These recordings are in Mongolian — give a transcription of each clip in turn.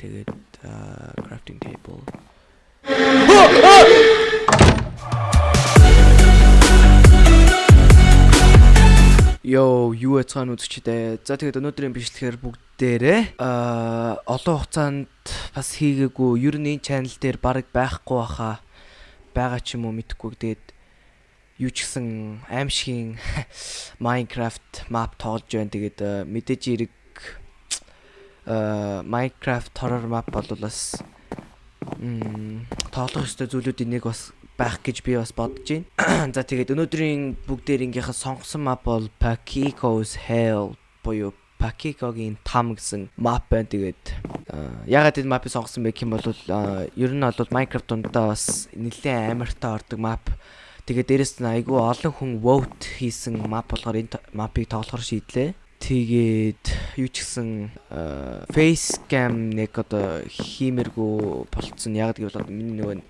Тэгээд crafting table. Йоо, юу яцгаан үзчихдээ. За тэгээд өнөөдрийн бичлэгээр бүгдээрээ аа олон хугацаанд бас хийгээгүй ер нь энэ channel дээр баг байхгүй баха байгаа ч юм уу мэдэхгүй. Тэгээд юу ч гэсэн аимшигын Minecraft map тоглож байна. Тэгээд мэдээж эрэг Minecraft horror map бол бас м тоглох ёстой зүйлүүдийн нэг бас байх гэж би бас бодож байна. За тэгээд өнөөдрийн бүгдээрийнхээ сонгосон map бол Pakiko's Hell буюу Pakikoгийн там гэсэн map байна. Тэгээд ягаад энэ map-ыг сонгосон бэ гэм бол ер нь бол Minecraft дундаа бас нэлээд амартай ордог map. Тэгээд дээрэс нь айгүй олон хүн vote хийсэн map болохоор энэ map-ыг тоглохоор шийдлээ. Тэгээд юу ч гэсэн facecam нэг одоо хиймэргүй болцсон. Яг гэвэл миний нөгөө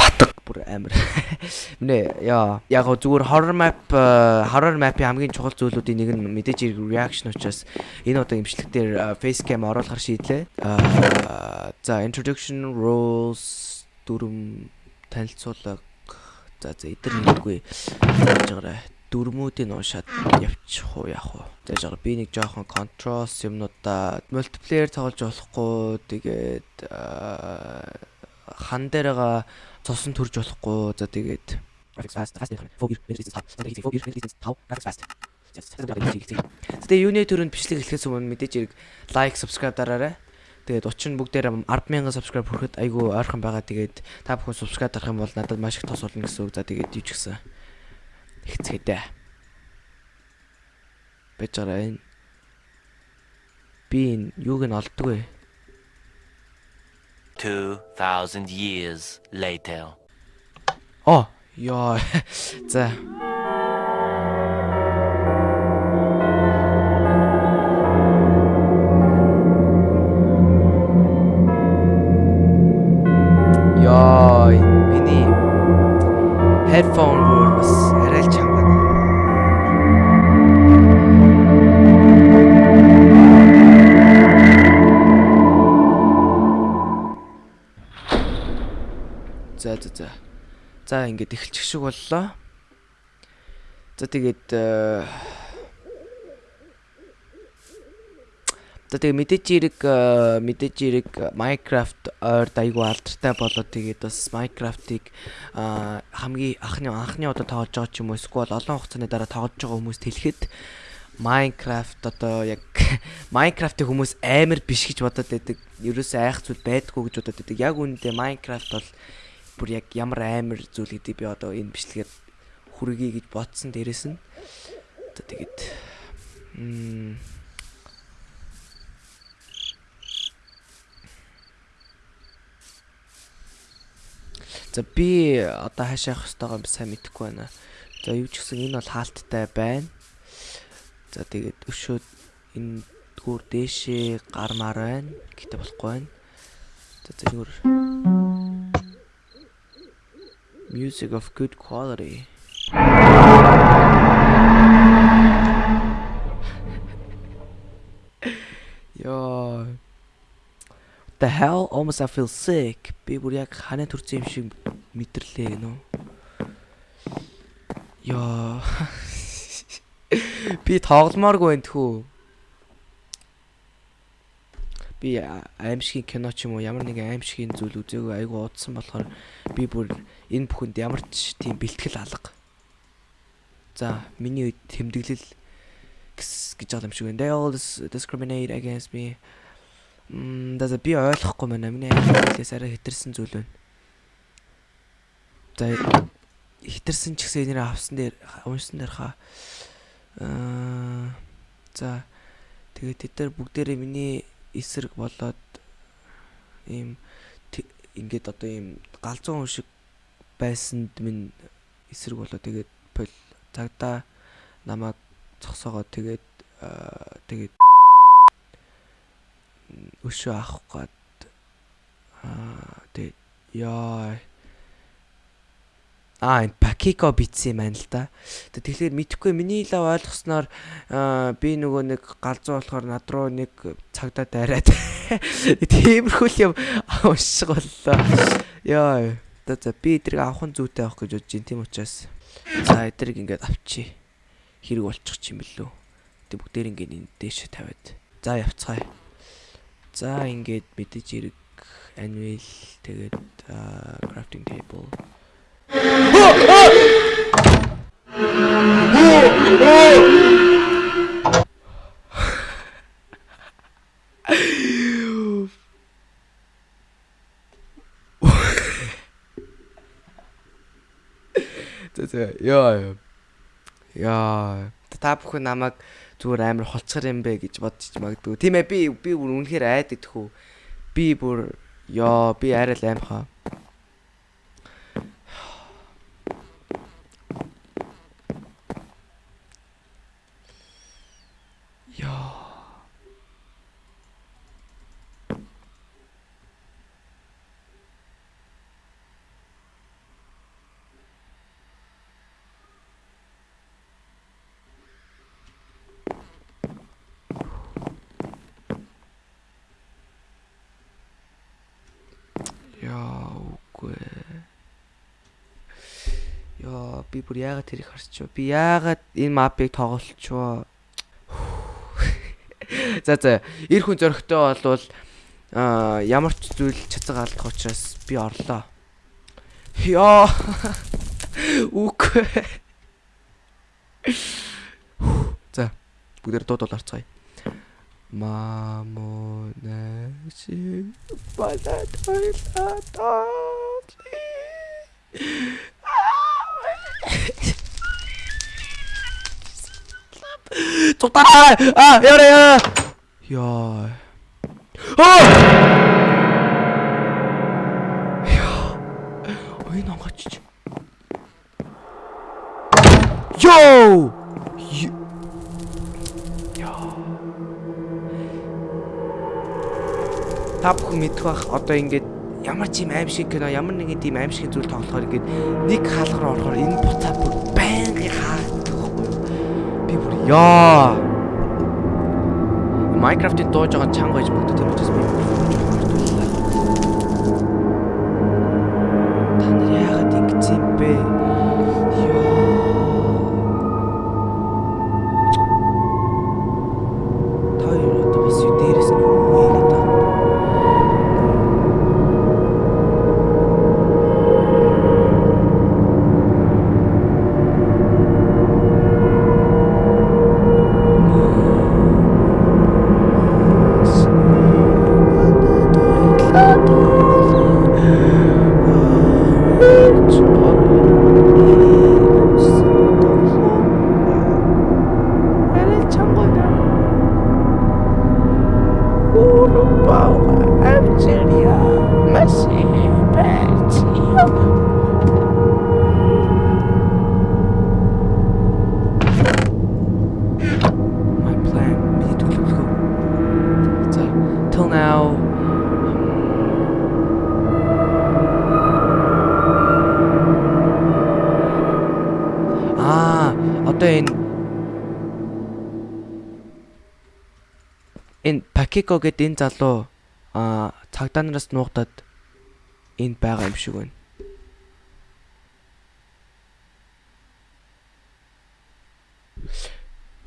батг бүр амар. Мэнэ яа яг зүгээр horror map horror map-ийн хамгийн чухал зүйлүүдийн нэг нь мэдээж reaction учраас энэ одоо имжлэг дээр facecam оруулахар шийдлээ. За introduction rules дүрм танилцуулга за за эдгээр нэггүй яаж байгаарай дүрмүүдийг уушаад явчих уу яах вэ? Тэгэж байгаа би нэг жоохон controls юмнуудаа multiplayer тоглож болохгүй тэгээд хан дээрээ цосон төрж болохгүй. За тэгээд graphics fast fast focus resistance 5 focus resistance 5 graphics fast. Тэгээ юуны төрөнд бичлэг эхлэхээс өмнө мэдээж хэрэг лайк, subscribe дараарай. Тэгээд 30 бүгдээр 100000 subscribe хүрэхэд айгүй ойрхон байгаа. Тэгээд та бүхэн subscribe дарах юм бол надад маш их тос болно гэсэн үг. За тэгээд юу ч гэсэн ихцгээдэ. Бэж байгаа энэ би энэ юуг нь олддгүй. 2000 years later. Оо, ёо. За. За за за. За ингээд эхэлчих шиг боллоо. За тэгээд За тэгээ мэдээж эрэг мэдээж эрэг Minecraft ойр айгу алдартай болоод тэгээд бас Minecraft-ыг хамгийн анхны анхны удаа тоглож байгаа ч юм уу эсвэл олон хугацааны дараа тоглож байгаа хүмүүст хэлэхэд Minecraft одоо яг Minecraft-ыг хүмүүс амар биш гэж бодоод байдаг. Ерөөсөө айх зүйл байдгүй гэж бодоод байдаг. Яг үүндээ Minecraft бол бүр яг ямар амар зүйл гэдэг би одоо энэ бичлэгээр хүргэе гэж бодсон дээрэс нь одоо тэгээд За би одоо хаашаа явах ёстойгоо би сайн мэдэхгүй байна. За юу ч гэсэн энэ бол хаалттай байна. За тэгээд өшөө энэ дүүр дээшээ гармаар байна. Гэтэ болохгүй байна. За зөвхөн music of good quality. Yo. The hell almost I feel sick. Би бүр яг ханаа төрсөн юм шиг мэдэрлээ гэнэ. Yo. Би тогломооргүй байна тхүү. Би аимшигын кино ч юм уу ямар нэгэн аимшигын зүйл үзээгүй айгу удсан болохоор би бүр энэ бүхэнд ямар ч тийм бэлтгэл алга. За миний үед тэмдэглэл гэж байгаа юм шиг байна. They all discriminate against me. Мм даа би ойлгохгүй байна. Миний хэлээс арай хитэрсэн зүйл байна. За хитэрсэн ч гэсэн энээр авсан дээр уншсан дээр хаа. Аа за тэгээд тэд нар бүгдээрээ миний эсрэг болоод ийм ингээд одоо ийм галзуу хүн шиг байсанд минь эсрэг болоо. Тэгээд пол цагдаа намайг цогсоогоо тэгээд тэгээд өшөө авах гад аа тэгээд яа Аа энэ Пакико битсэн юм байна л да. Тэгэхээр мэдхгүй миний л ойлгосноор би нөгөө нэг галзуу болохоор над руу нэг цагдаа дайраад тиймэрхүү юм уншиг боллоо. Яа. За би эдрийг авах нь зүйтэй авах гэж бодож байна. Тийм учраас за эдрийг ингээд авчи. Хэрэг болчих юм бэлүү. Тэг бүгдээр ингээд энэ дээш тавиад. За явцгаая. За ингээд мэдээж хэрэг anvil тэгээд crafting table яа яа та бүхэн намайг зүгээр амар холцгор юм бэ гэж бодчих магадгүй. Тийм ээ би би бүр үнэхээр айдаг тхүү. Би бүр ёо би арай л аимхаа. Үгүй. Яа би бүр яагаад тэрийг харчв. Би яагаад энэ мапыг тоглолчвоо. За за эр хүн зөрөгтэй болвол ямар ч зүйл цацаг алдах учраас би орлоо. Яа. Үгүй. За бүгдээр 마모네시 바다 돌다 떨지 좋다 아 열해 열해 아, 야 어! 야, 왜 나갔지? 요! Та бүхэн мэдэх бах одоо ингээд ямар ч юм аимшиг кино ямар нэгэн тийм аимшиг зүйл тоглохоор ингээд нэг хаалга руу орохоор энэ буцаа бүр байнгын хаагддаг байхгүй би бүр яа Minecraft-ийн дууж байгаа чанга гэж боддог тийм учраас би Urubu, Algeria, Messi, Belgium. Энэ Пакико гэдэг энэ залуу аа цагдаа нараас нуугдаад энд байгаа юм шиг байна.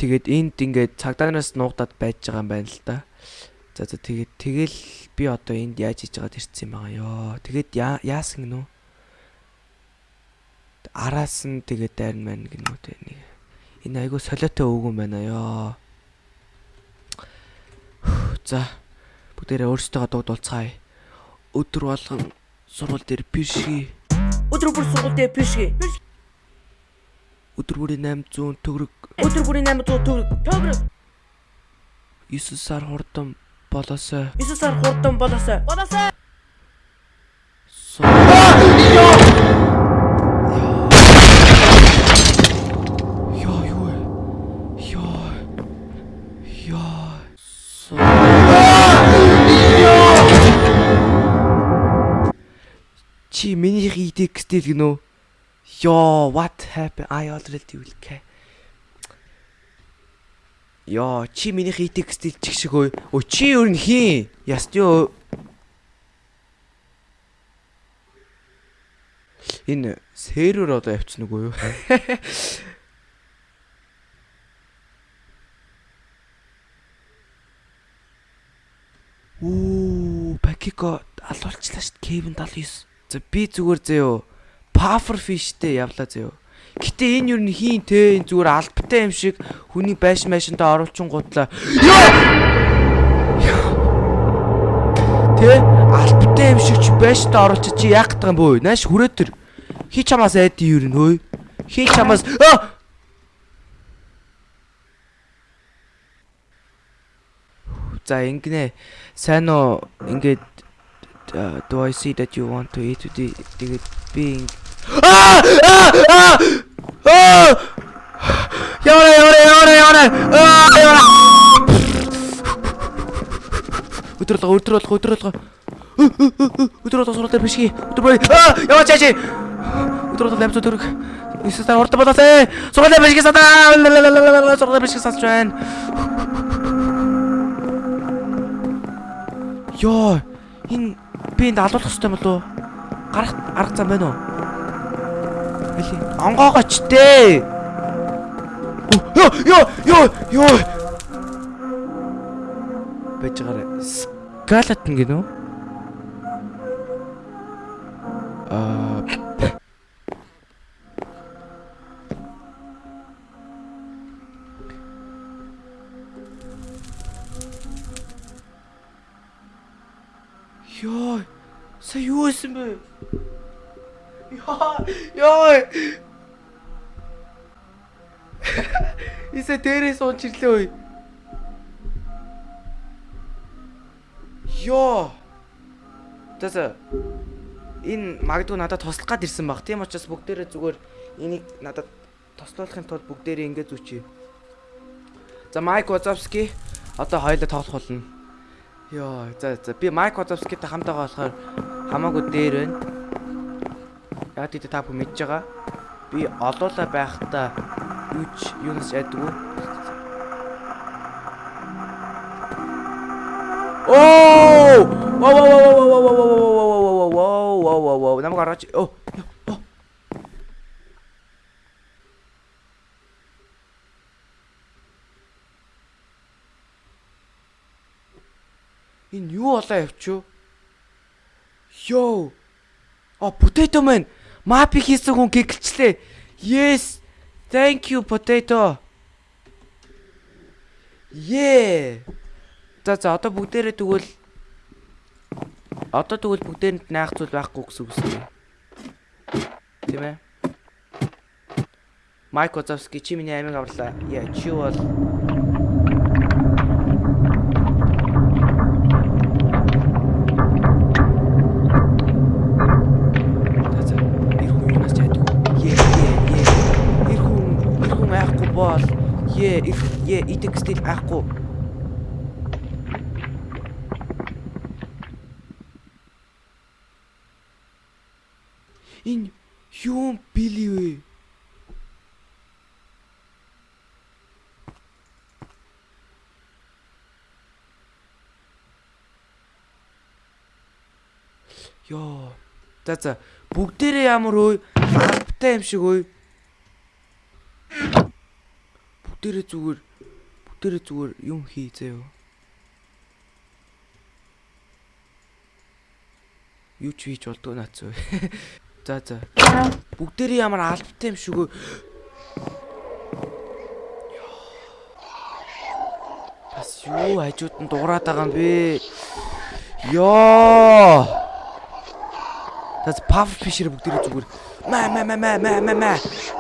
Тэгээд энд ингээд цагдаа нараас нуугдаад байж байгаа юм байна л да. За за тэгээд тэгэл би одоо энд яаж хийж байгаад ирсэн юм байгаа ёо. Тэгээд яасан гинөө? Араас нь тэгээд дайрн маань гинөө тэ нэг. Энэ айгу солиотой өвгөн байна ёо. За бүгдээрээ өөрсдөө дуудуулцгаая. Өдөр болгон сургууль дээр пишги. Өдөр бүр сургууль дээр пишгэ. Өдөр бүрийн 800 төгрөг Өдөр бүрийн 800 төгрөг. Төгрөг. 9 сар хурдан болоосой. 9 сар хурдан болоосой. Болоосой. Тэгтэл гинөө ёо what happened? I already will care. Ёо чи миний хийтик стил чиг шиг өө. Өө чи өөр нь хин. Яст ёо. Энэ сервер одоо явчихна уу юу? Оо, Пакико алуулчлаа шүү дээ. Кевин 79. За би зүгээр зөө. Puffer fishтэй явлаа заяо. Гэтэ энэ юу н хийн те энэ зүгээр албатай юм шиг хүний байш майшинтаа оруулчин гутлаа. Тэ албатай юм шиг чи байштай оруулчих чи яах гэдэг юм бөө? Нааш хүрээ төр. Хи чамаас айд юу н хөөе. Хи чамаас аа За ингэнэ. Сайн уу ингээд do I see that you want to eat the тэгээд би Аа! Аа! Аа! Аа! Яваа яваа яваа яваа. Аа яваа. Өдрөлгөө өдрөлгөө өдрөлгөө. Өдрөлгөө сурал дээр бишги. Өдрөө. Аа яваа чааши. Өдрөлгөө ламц өдрөг. Эсвэл урд болоосай. Сурал дээр бишги садаа. Сурал дээр бишги садж байна. Йоо, энэ би энд алуулах хэрэгтэй болов уу? Гарах арга зам байна уу? Хали. Онгоогооч дээ. Йоо, йоо, йоо, йоо. Бэжгээр скалатн гинөө. Аа Йоо. Исе дээрээс унч ирлээ ой. Йоо. Тэсэ энэ магадгүй надад туслах гад ирсэн баг. Тийм учраас бүгдээрээ зүгээр энийг надад тослуулахын тулд бүгдээрээ ингэ зүчээ. За Майк Вазовски одоо хоёулаа тоглох болно. Йоо, за за би Майк Вазовскитэй хамтаага болохоор хамаагүй дээр байна. Яг тийт та бүхэн мэдж байгаа. Би олоола байхдаа юу ч юунаас ядгүй. Оо! Вау вау вау вау вау вау вау вау вау вау вау намайг гаргаж оо. Энэ юу болоо явчихв? Йоо. А potato man. Мапи хийсэн хүн гэгчлээ. Yes. Thank you potato. Yeah. За за одоо бүгдээрээ тэгвэл одоо тэгвэл бүгдээрэнд наах зүйл байхгүй гэсэн үг үстэй. Тийм ээ. Майк Озовски чи миний амиг авлаа. Яа чи бол За за эр хүн юунаас чаддаг. Е е е. Эр хүн эр хүн айхгүй бол е эр е идэх стил айхгүй. Энэ юу били вэ? Йоо. За за бүгдээрээ ямар өө албатай юм шиг өө. Бүтээрээ зүгээр бүтээрээ зүгээр юм хий заяо. Юу ч хийж болдгоо наац үү. За за. Бүгдээрээ ямар албатай юм шүгөө. Бас юу хажууд нь дуурайд байгаа юм бэ? Йоо. Тэс пав фишер бүгдээрээ зүгээр. Мэ мэ мэ мэ мэ мэ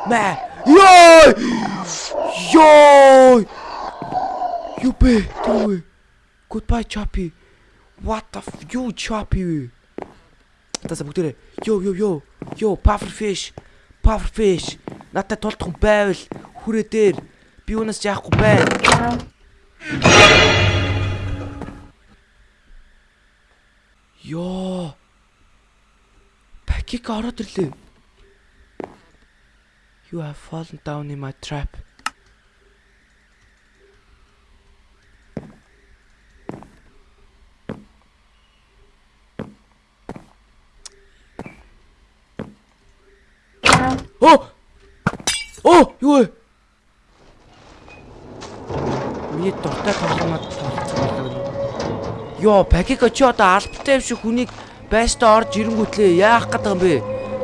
мэ ёо ёо бэ тэр goodbye choppy what the f you choppy Тэс бүгдээрээ. Ёо ёо ёо ёо puffer fish. Puffer fish. Надад тулдах байвал хүрээ дээр. Би юунаас яахгүй байна ёо Пакик ороод ирлээ. You have fallen down in my trap. Оо! Оо, юу вэ? Миний дуртай тоглоомод тоглоцсон болоо. Йоо, Пакика чи одоо албатай юм шиг хүнийг байштай орж ирэнгүүтлээ яах гэдэг юм бэ?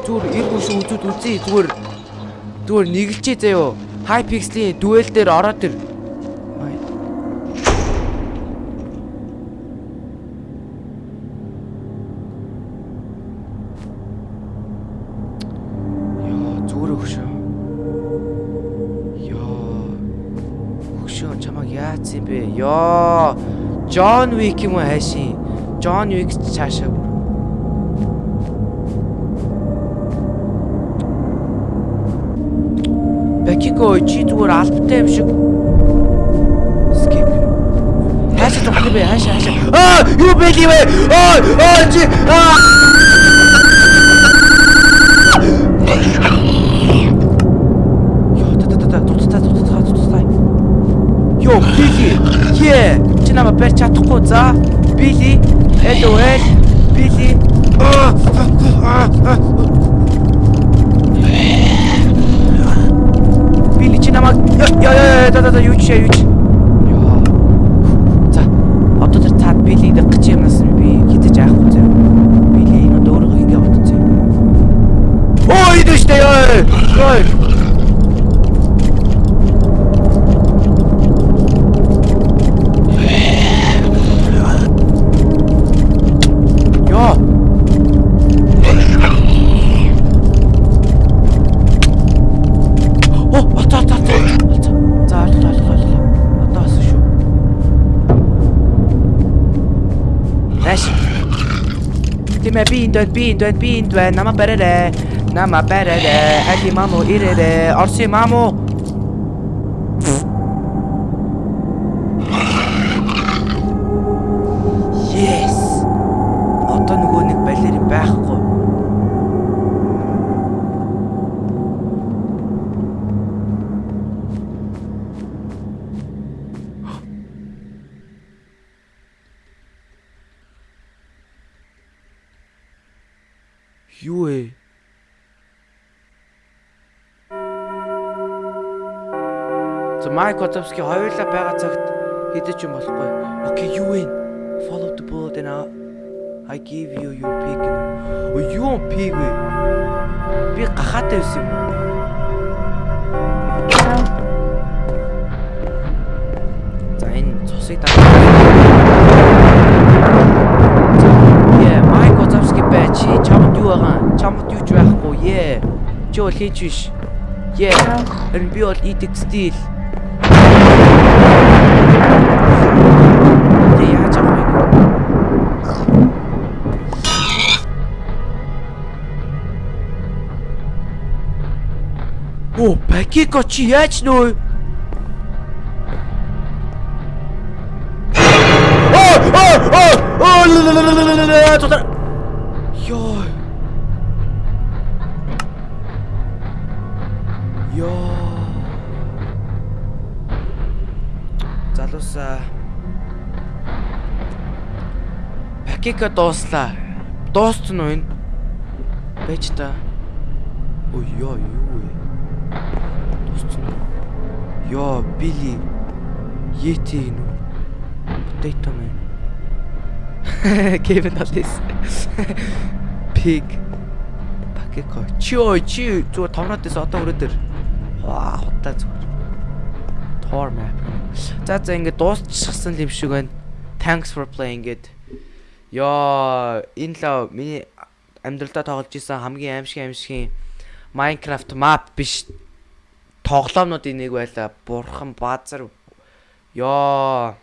Зүгээр ир хүнш үзүүд үзье зүгээр зүгээр нэгэлчээ заяо. Hypixel-ийн дуэл дээр ороод ир. Яац юм бэ? Йоо. Джон Вик юм уу хайшин? Джон Вик цаашаа Бакико чи зүгээр албатай юм шиг. Скип. Хаашаа тоглох бэ? Хаашаа хаашаа. Аа, юу бэ юм бэ? Аа, аа чи аа. Йоо, Били. Е, чи намайг барь чадахгүй за. Били. Hello, хэл. Били. Аа. аа. Били чи намайг яа яа та та та юу чи юу Тимэ би энд байна, би энд байна, би энд байна. Нама барарэ. Нама Майк Котовски хоёулаа байгаа цагт хэдэж юм болохгүй. Окей, юу вэ? Follow the bullet and I, I give you your pig. О юу pig вэ? Би гахаатай байсан юм. За энэ цусыг даа. Яа, Майк Котовски бай чи чамд юу байгаа? Чамд юу ч байхгүй. Яа. Чи бол хийж биш. Яа. Харин би бол идэх стил. Тэ яаж авах вэ? Оо, Пакико Залуусаа. Пакико дууслаа. Дууссан уу энэ? Бэж та. Ой, ёо, юу вэ? Дууссан уу? Ёо, Били. Йети энэ. Potato man. Kevin Alice. Pig. Пакико. Чи ой, чи зүгээр томроод байсан одоо өрөө дээр. Ваа, хутаа зүгээр. Tor map. За за ингэ дуусчихсан юм шиг байна. Thanks for playing it. Яа, энэ л миний амьдралдаа тоглож исэн хамгийн аимшиг аимшигын Minecraft map биш тоглоомнуудын нэг байла. Бурхан баазар. Яа.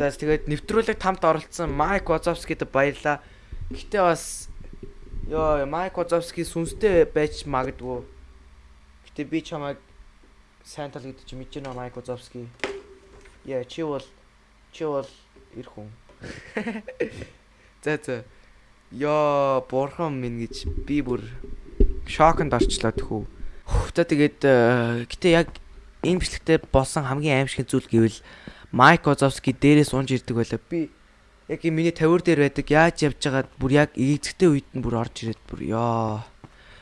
За тэгээд нэвтрүүлэг тамд оролцсон Майк Вазовскид баярлаа. Гэтэ бас ёо Майк Вазовски сүнстэй байж магадгүй. Гэтэ би чамайг сайн тал гэдэг чи мэдэж байна Майк Вазовски. Яа чи бол чи бол ир хүн. За за. Ёо бурхан минь гэж би бүр шоконд орчлоо тэхүү. За тэгээд э, гэтээ яг энэ бичлэгтээ болсон хамгийн аимшиг зүйл гэвэл Майк Озовски дээрээс унж ирдэг байлаа. Би яг миний тавир дээр байдаг яаж явж байгаад бүр яг ээгзэгтэй үед нь бүр орж ирээд бүр ёо.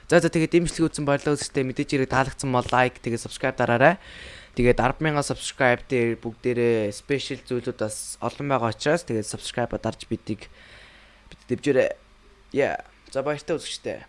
За за тэгээд бичлэг үзсэн баярлалаа үзтээ мэдээж хэрэг таалагдсан бол лайк тэгээд subscribe дараарай. Тэгээд 100000 subscribe дээр бүгдээрээ special зүйлүүд бас олон байгаа учраас тэгээд subscribe дарж бидийг бид дэвжээрэй. Yeah. За баяртай үзэгчтэй.